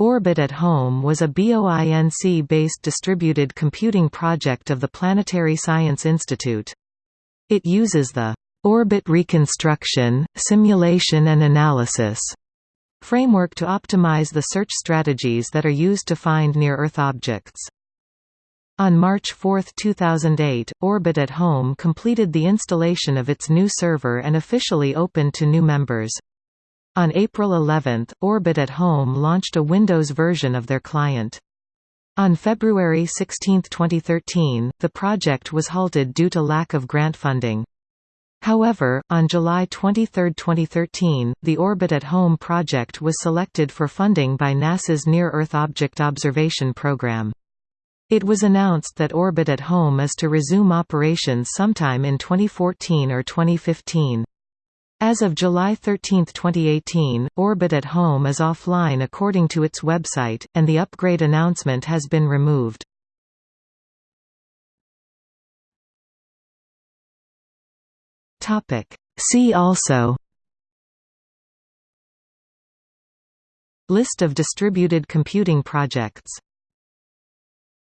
Orbit at Home was a BOINC-based distributed computing project of the Planetary Science Institute. It uses the «orbit reconstruction, simulation and analysis» framework to optimize the search strategies that are used to find near-Earth objects. On March 4, 2008, Orbit at Home completed the installation of its new server and officially opened to new members. On April 11, Orbit at Home launched a Windows version of their client. On February 16, 2013, the project was halted due to lack of grant funding. However, on July 23, 2013, the Orbit at Home project was selected for funding by NASA's Near-Earth Object Observation Program. It was announced that Orbit at Home is to resume operations sometime in 2014 or 2015. As of July 13, 2018, Orbit at Home is offline according to its website, and the upgrade announcement has been removed. See also List of distributed computing projects